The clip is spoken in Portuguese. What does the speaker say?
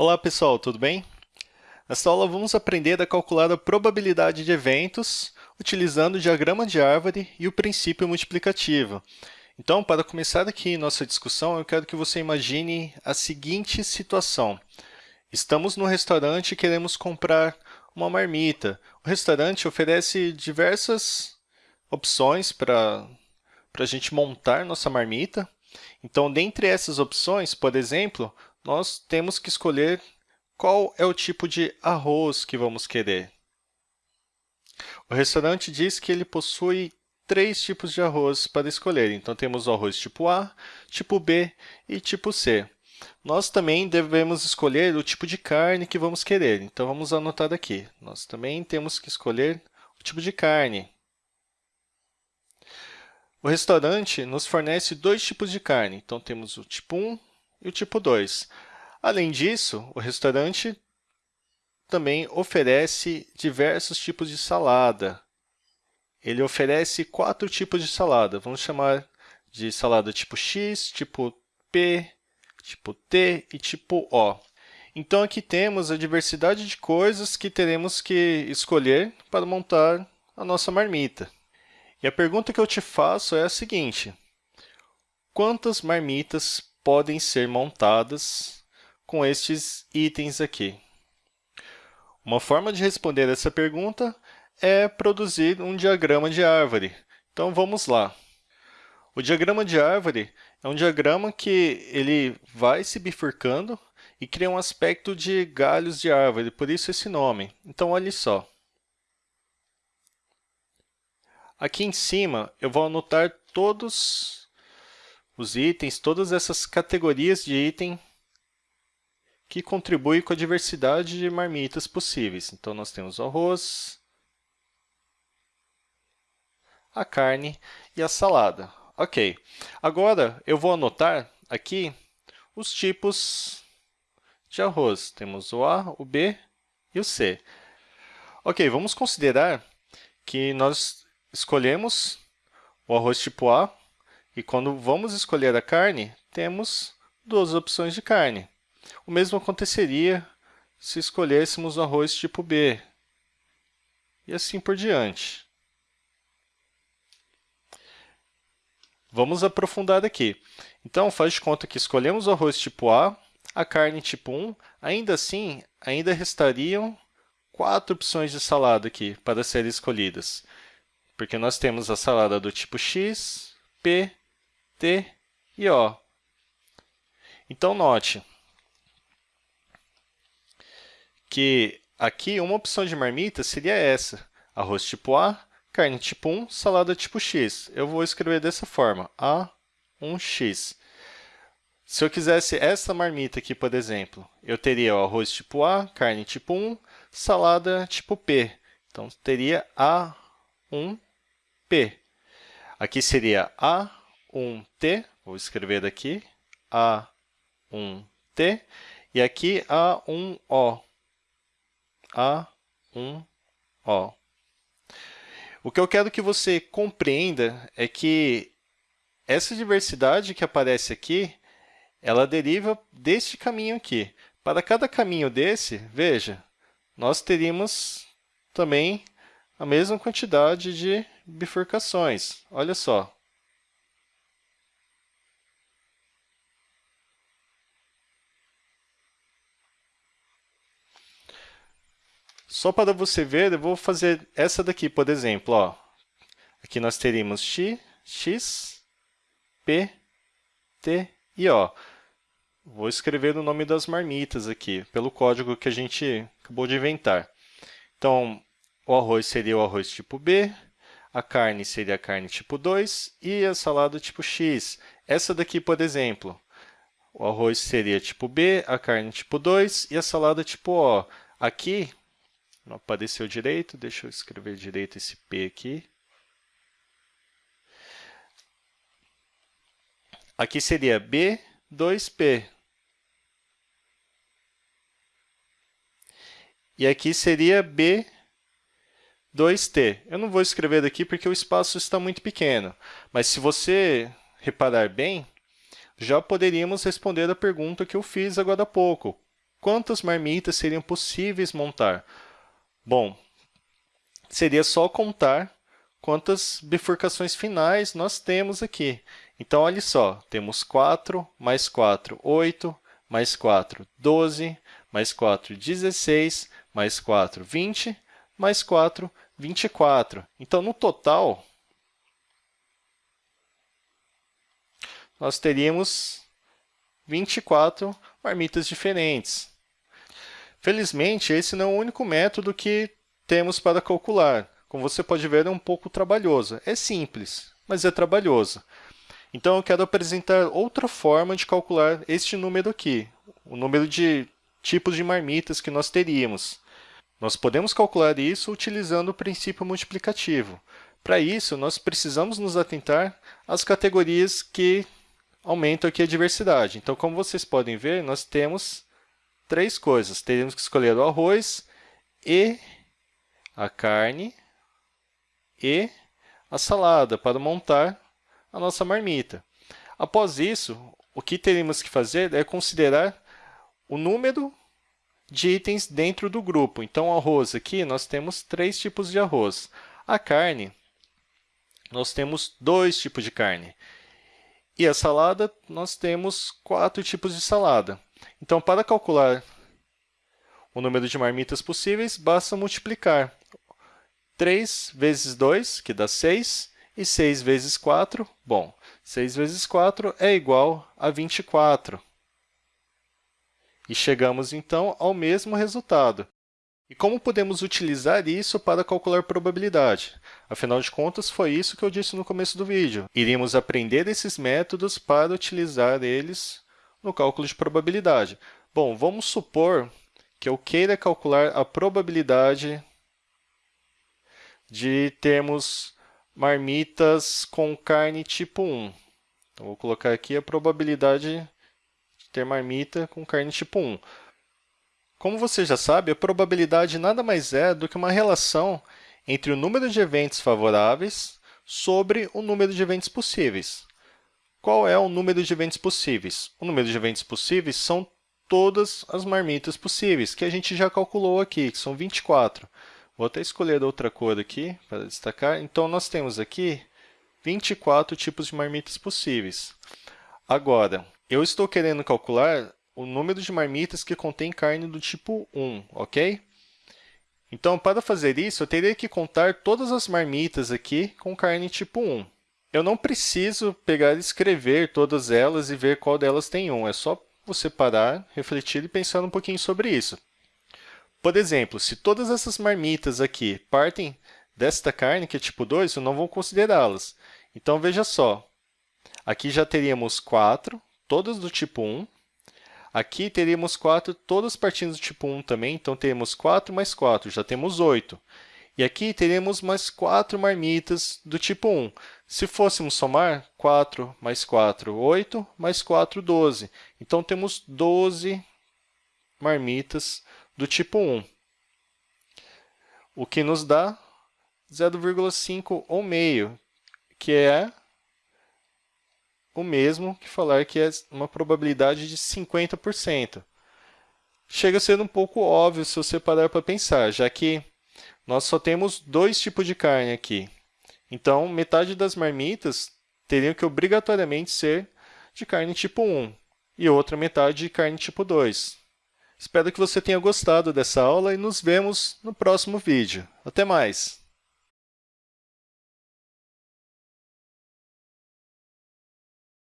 Olá pessoal, tudo bem? Nesta aula vamos aprender a calcular a probabilidade de eventos utilizando o diagrama de árvore e o princípio multiplicativo. Então, para começar aqui nossa discussão, eu quero que você imagine a seguinte situação. Estamos no restaurante e queremos comprar uma marmita. O restaurante oferece diversas opções para a gente montar nossa marmita. Então, dentre essas opções, por exemplo, nós temos que escolher qual é o tipo de arroz que vamos querer. O restaurante diz que ele possui três tipos de arroz para escolher. Então, temos o arroz tipo A, tipo B e tipo C. Nós também devemos escolher o tipo de carne que vamos querer. Então, vamos anotar aqui. Nós também temos que escolher o tipo de carne. O restaurante nos fornece dois tipos de carne. Então, temos o tipo 1 e o tipo 2. Além disso, o restaurante também oferece diversos tipos de salada. Ele oferece quatro tipos de salada. Vamos chamar de salada tipo X, tipo P, tipo T e tipo O. Então, aqui temos a diversidade de coisas que teremos que escolher para montar a nossa marmita. E a pergunta que eu te faço é a seguinte. Quantas marmitas podem ser montadas com estes itens aqui? Uma forma de responder essa pergunta é produzir um diagrama de árvore. Então, vamos lá. O diagrama de árvore é um diagrama que ele vai se bifurcando e cria um aspecto de galhos de árvore, por isso esse nome. Então, olhe só. Aqui em cima, eu vou anotar todos os itens, todas essas categorias de item que contribuem com a diversidade de marmitas possíveis. Então, nós temos o arroz, a carne e a salada. Ok. Agora, eu vou anotar aqui os tipos de arroz. Temos o A, o B e o C. Ok, vamos considerar que nós escolhemos o arroz tipo A e quando vamos escolher a carne, temos duas opções de carne. O mesmo aconteceria se escolhêssemos o arroz tipo B, e assim por diante. Vamos aprofundar aqui. Então, faz de conta que escolhemos o arroz tipo A, a carne tipo 1, ainda assim, ainda restariam quatro opções de salada aqui para serem escolhidas, porque nós temos a salada do tipo X, P, T e O. Então, note que aqui uma opção de marmita seria essa, arroz tipo A, carne tipo 1, salada tipo X. Eu vou escrever dessa forma, A1X. Se eu quisesse essa marmita aqui, por exemplo, eu teria o arroz tipo A, carne tipo 1, salada tipo P. Então, teria A1P. Aqui seria A 1T, vou escrever daqui, A1T, e aqui A1O, A1O. O que eu quero que você compreenda é que essa diversidade que aparece aqui, ela deriva deste caminho aqui. Para cada caminho desse, veja, nós teríamos também a mesma quantidade de bifurcações. Olha só. Só para você ver, eu vou fazer essa daqui, por exemplo. Ó. Aqui nós teríamos x, x, p, t e o. Vou escrever o nome das marmitas aqui, pelo código que a gente acabou de inventar. Então, o arroz seria o arroz tipo B, a carne seria a carne tipo 2 e a salada tipo X. Essa daqui, por exemplo, o arroz seria tipo B, a carne tipo 2 e a salada tipo O. Aqui, não apareceu direito, deixa eu escrever direito esse P aqui. Aqui seria B, 2P. E aqui seria B, 2T. Eu não vou escrever daqui porque o espaço está muito pequeno, mas se você reparar bem, já poderíamos responder a pergunta que eu fiz agora há pouco. quantas marmitas seriam possíveis montar? Bom, seria só contar quantas bifurcações finais nós temos aqui. Então, olha só, temos 4 mais 4, 8, mais 4, 12, mais 4, 16, mais 4, 20, mais 4, 24. Então, no total, nós teríamos 24 marmitas diferentes. Felizmente, esse não é o único método que temos para calcular. Como você pode ver, é um pouco trabalhoso. É simples, mas é trabalhoso. Então, eu quero apresentar outra forma de calcular este número aqui, o número de tipos de marmitas que nós teríamos. Nós podemos calcular isso utilizando o princípio multiplicativo. Para isso, nós precisamos nos atentar às categorias que aumentam aqui a diversidade. Então, como vocês podem ver, nós temos três coisas. Teríamos que escolher o arroz e a carne e a salada para montar a nossa marmita. Após isso, o que teríamos que fazer é considerar o número de itens dentro do grupo. Então, arroz aqui, nós temos três tipos de arroz. A carne, nós temos dois tipos de carne. E a salada, nós temos quatro tipos de salada. Então, para calcular o número de marmitas possíveis, basta multiplicar 3 vezes 2, que dá 6, e 6 vezes 4, bom, 6 vezes 4 é igual a 24. E chegamos, então, ao mesmo resultado. E como podemos utilizar isso para calcular probabilidade? Afinal de contas, foi isso que eu disse no começo do vídeo. Iríamos aprender esses métodos para utilizar eles no cálculo de probabilidade. Bom, vamos supor que eu queira calcular a probabilidade de termos marmitas com carne tipo 1. Então, vou colocar aqui a probabilidade de ter marmita com carne tipo 1. Como você já sabe, a probabilidade nada mais é do que uma relação entre o número de eventos favoráveis sobre o número de eventos possíveis. Qual é o número de eventos possíveis? O número de eventos possíveis são todas as marmitas possíveis, que a gente já calculou aqui, que são 24. Vou até escolher outra cor aqui para destacar. Então, nós temos aqui 24 tipos de marmitas possíveis. Agora, eu estou querendo calcular o número de marmitas que contém carne do tipo 1, ok? Então, para fazer isso, eu teria que contar todas as marmitas aqui com carne tipo 1. Eu não preciso pegar e escrever todas elas e ver qual delas tem 1. É só você parar, refletir e pensar um pouquinho sobre isso. Por exemplo, se todas essas marmitas aqui partem desta carne, que é tipo 2, eu não vou considerá-las. Então, veja só. Aqui já teríamos 4, todas do tipo 1. Aqui teríamos 4, todas partindo do tipo 1 também, então teremos 4 mais 4, já temos 8. E aqui teremos mais 4 marmitas do tipo 1. Se fôssemos somar, 4 mais 4, 8, mais 4, 12. Então, temos 12 marmitas do tipo 1, o que nos dá 0,5 ou meio, que é o mesmo que falar que é uma probabilidade de 50%. Chega a ser um pouco óbvio se você parar para pensar, já que nós só temos dois tipos de carne aqui. Então, metade das marmitas teriam que obrigatoriamente ser de carne tipo 1 e outra metade de carne tipo 2. Espero que você tenha gostado dessa aula e nos vemos no próximo vídeo. Até mais!